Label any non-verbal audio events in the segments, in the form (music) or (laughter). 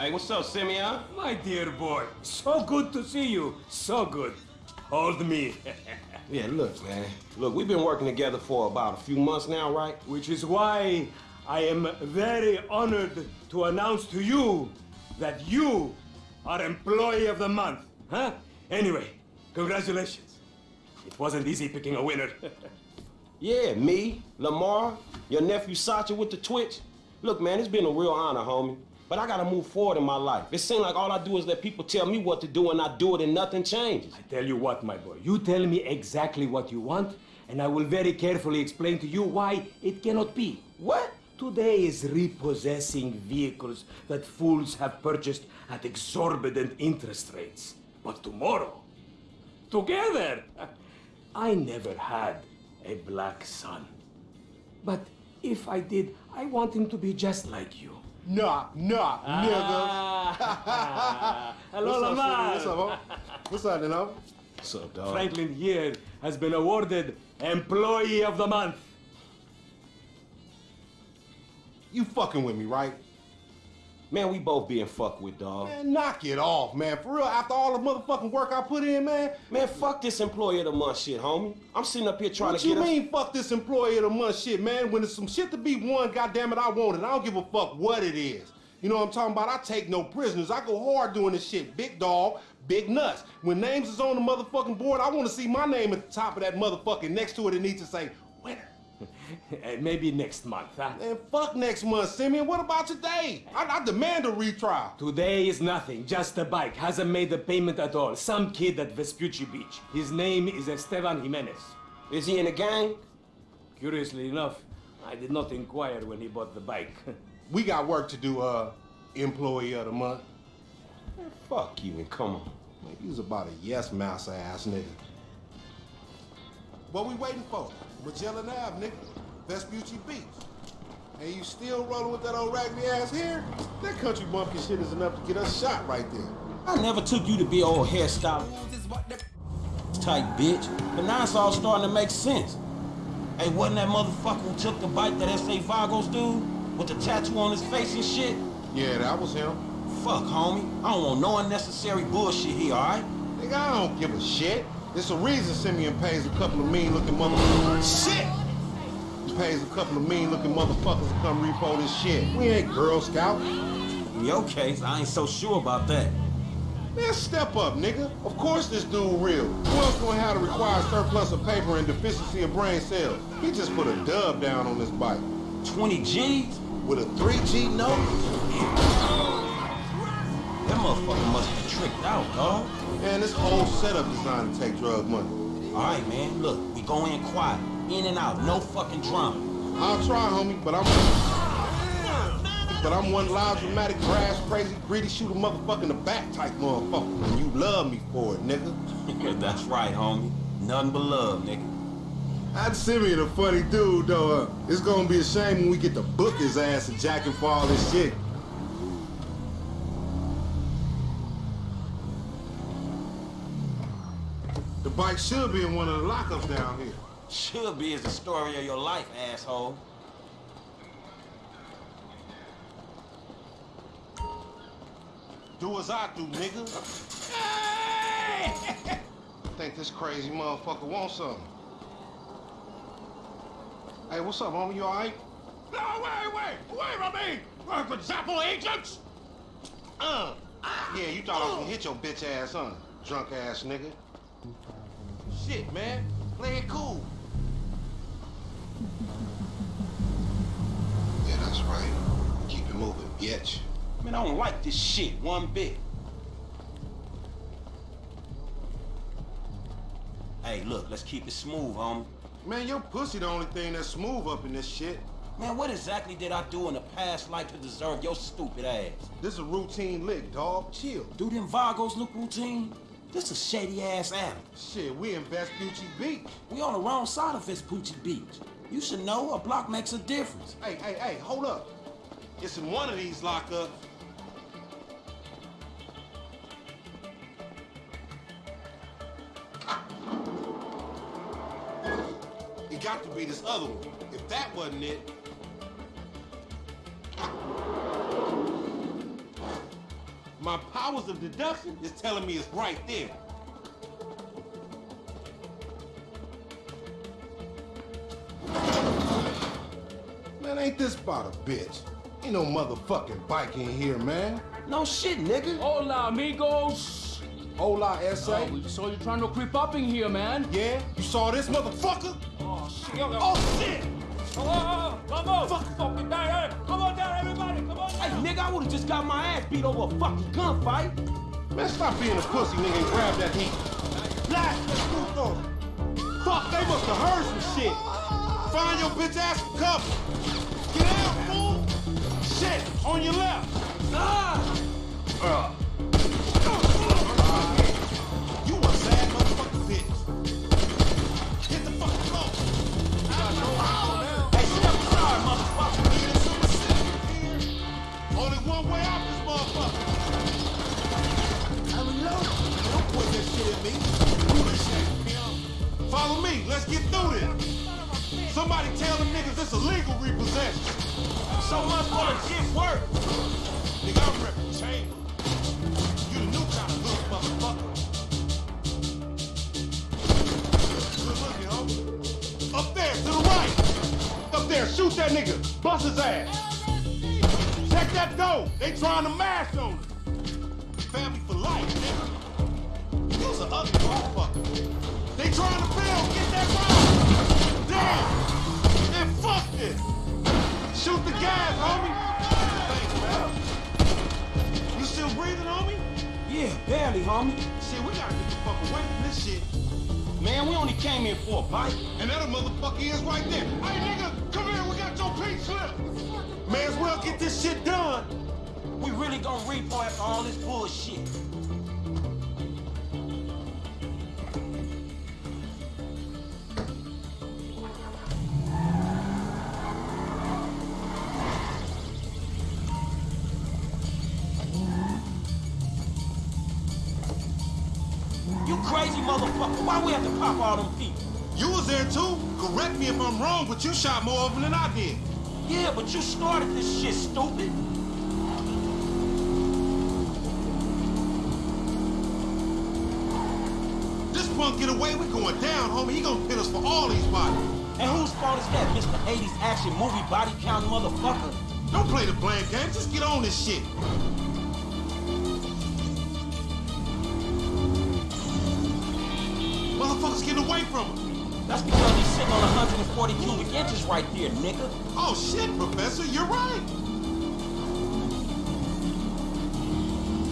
Hey, what's up, Simeon? My dear boy, so good to see you. So good. Hold me. (laughs) Yeah, look, man. Look, we've been working together for about a few months now, right? Which is why I am very honored to announce to you that you are Employee of the Month. Huh? Anyway, congratulations. It wasn't easy picking a winner. (laughs) Yeah, me, Lamar, your nephew Sacha with the Twitch. Look, man, it's been a real honor, homie. But I gotta move forward in my life. It seems like all I do is let people tell me what to do and I do it and nothing changes. I tell you what, my boy, you tell me exactly what you want, and I will very carefully explain to you why it cannot be. What? Today is repossessing vehicles that fools have purchased at exorbitant interest rates. But tomorrow, together, (laughs) I never had a black son. But if I did, I want him to be just like you. Knock, knock, Ah. (laughs) Hello, What's up, Lamar. What's up, ho? What's up, then, ho? What's up, dog? Franklin here has been awarded Employee of the Month. You fucking with me, right? Man, we both being fucked with, dog. Man, knock it off, man. For real, after all the motherfucking work I put in, man. Man, fuck this employee of the month shit, homie. I'm sitting up here trying What to you get us- mean, fuck this employee of the month shit, man? When there's some shit to be won, goddamn it, I want it. I don't give a fuck what it is. You know what I'm talking about? I take no prisoners. I go hard doing this shit. Big dog, big nuts. When names is on the motherfucking board, I want to see my name at the top of that motherfucking next to it. It needs to say winner. (laughs) Maybe next month, huh? Man, fuck next month, Simeon. What about today? I, I demand a retrial. Today is nothing, just a bike. Hasn't made the payment at all. Some kid at Vespucci Beach. His name is Esteban Jimenez. Is he in the gang? Curiously enough, I did not inquire when he bought the bike. (laughs) We got work to do, uh, employee of the month. Man, fuck you and come on. Man, you was about a yes mouse ass nigga. What we waiting for? Magellan Ave, nigga. Vespucci Beach. And you still rolling with that old raggedy ass hair? That country bumpkin shit is enough to get us shot right there. I never took you to be old hairstyle type bitch, but now it's all starting to make sense. Hey, wasn't that motherfucker who took the bike that S.A. Vagos dude with the tattoo on his face and shit? Yeah, that was him. Fuck, homie. I don't want no unnecessary bullshit here, alright? Nigga, I don't give a shit. It's a reason Simeon pays a couple of mean looking motherfuckers. Shit! He pays a couple of mean looking motherfuckers to come repo this shit. We ain't Girl Scout. In your case, I ain't so sure about that. Man, step up, nigga. Of course this dude real. Who else gonna have the required surplus of paper and deficiency of brain cells? He just put a dub down on this bike. 20 G's? With a 3G note? That motherfucker must be tricked out, dog. Man, this whole setup designed to take drug money. Alright, man, look, we go in quiet. In and out, no fucking drama. I'll try, homie, but I'm... But I'm one loud, dramatic, brass, crazy, greedy, shoot a motherfucker in the back type motherfucker. And you love me for it, nigga. (laughs) That's right, homie. Nothing but love, nigga. I'd Simeon a funny dude, though. Uh, it's gonna be a shame when we get to book his ass and jack him for all this shit. Bike should be in one of the lockups down here. Should be is the story of your life, asshole. Do as I do, nigga. I (laughs) think this crazy motherfucker wants something. Hey, what's up, homie? You all right? No, wait, wait, wait from me! Work with Zappo agents? Uh. Yeah, you thought I was gonna hit your bitch ass, huh? Drunk ass nigga. Shit, man. Play it cool. Yeah, that's right. Keep it moving, bitch. Man, I don't like this shit one bit. Hey, look, let's keep it smooth, homie. Man, your pussy the only thing that's smooth up in this shit. Man, what exactly did I do in the past life to deserve your stupid ass? This is a routine lick, dog. Chill. Do them Vagos look routine? This a shady ass alley. Shit, we in Vespucci Beach. We on the wrong side of Vespucci Beach. You should know a block makes a difference. Hey, hey, hey, hold up. It's in one of these lockups. It got to be this other one. If that wasn't it, My powers of deduction is telling me it's right there. Man, ain't this about a bitch? Ain't no motherfucking bike in here, man. No shit, nigga. Hola, amigos. Hola, S.A. Oh, we saw you trying to creep up in here, man. Yeah? You saw this motherfucker? Oh, shit. Oh, shit! Come on, come on. Fuck, I would've just got my ass beat over a fucking gunfight. Man, stop being a pussy, nigga, and grab that heat. Blast that puto. Fuck, they must have heard some shit. Find your bitch ass some cover. Get out, fool! Shit, on your left. Ah! You me. Follow me. Let's get through this. Somebody tell them niggas this illegal repossession. So much for the shit work. Nigga, I'm reppin' chain. You the new kind of hood motherfucker. Good looking. Up there, to the right. Up there, shoot that nigga. Bust his ass. Check that door. They trying to mash on us. Family for life, nigga. You's an ugly motherfucker. They trying to build. Get that round. Damn. Man, fuck this. Shoot the gas, homie. Thanks, man. You still breathing, homie? Yeah, barely, homie. Shit, we gotta get the fuck away from this shit. Man, we only came here for a bite. And that motherfucker is right there. Hey, nigga, come here. We got your pink slip. May as well get this shit done. We really gonna repo after all this bullshit. Motherfucker. Why we have to pop all them people? You was there too. Correct me if I'm wrong, but you shot more of them than I did. Yeah, but you started this shit, stupid. This punk get away, we going down, homie. He gonna pit us for all these bodies. And whose fault is that, Mr. 80s action movie body count motherfucker? Don't play the blame game. Just get on this shit. Motherfuckers getting away from him. That's because he's sitting on 140 cubic inches right there, nigga. Oh shit, Professor, you're right.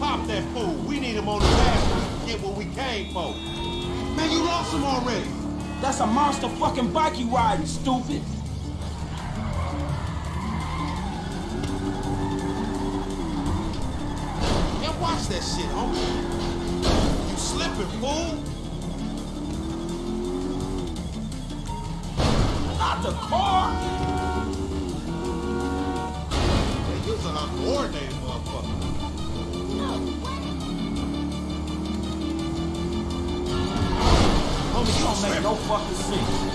Pop that fool. We need him on the back to get what we came for. Man, you lost him already. That's a monster fucking bike you riding, stupid. Man, watch that shit, homie. You slipping, fool. Not the car. Man, you's an uncoordinated motherfucker. Homie, you don't make no fucking sense.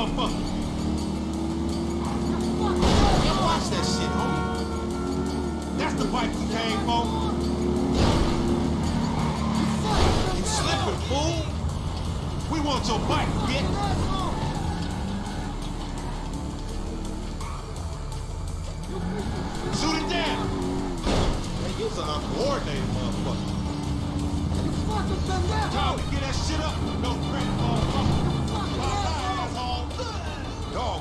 Motherfucker. Watch that shit, homie. That's the bike you came for. You slipping, fool. We want your bike, bitch.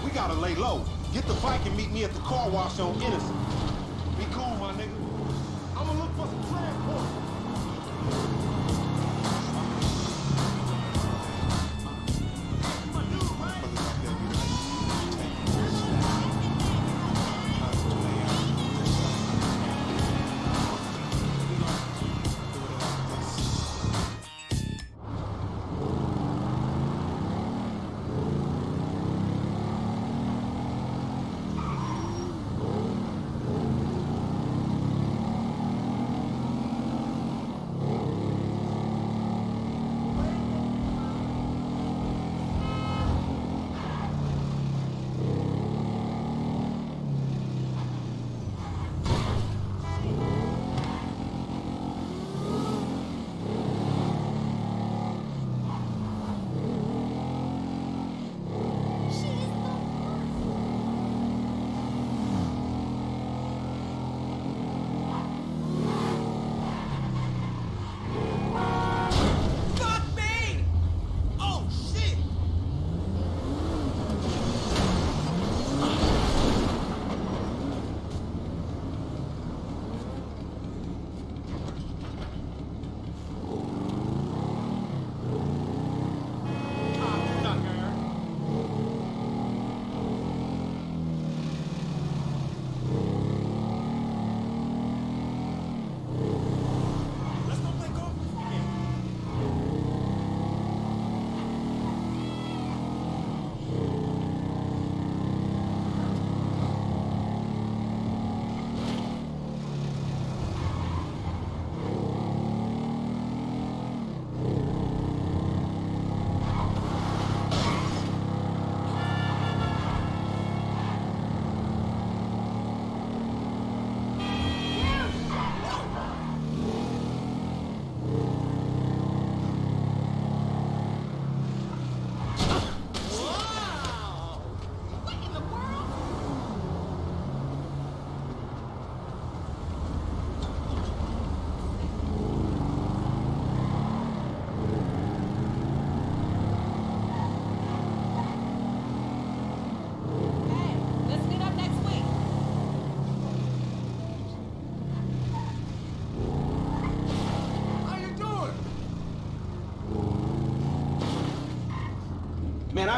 Gotta lay low. Get the bike and meet me at the car wash on Innocent. Be cool, my nigga. I'ma look for some transport.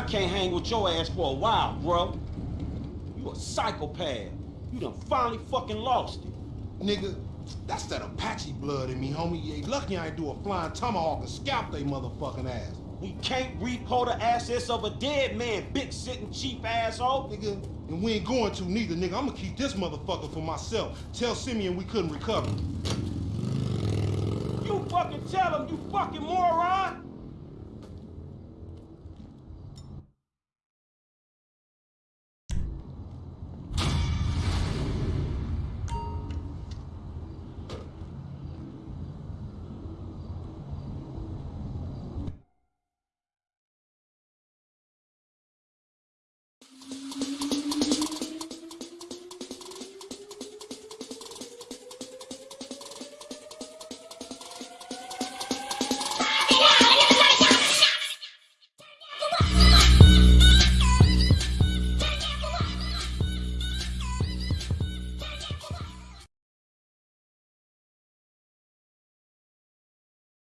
I can't hang with your ass for a while, bro. You a psychopath. You done finally fucking lost it. Nigga, that's that Apache blood in me, homie. You ain't lucky I ain't do a flying tomahawk and scalp they motherfucking ass. We can't repo the assets of a dead man, big sitting cheap asshole. Nigga, and we ain't going to neither, nigga. I'm gonna keep this motherfucker for myself. Tell Simeon we couldn't recover. You fucking tell him, you fucking moron.